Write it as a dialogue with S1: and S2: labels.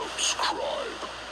S1: Subscribe.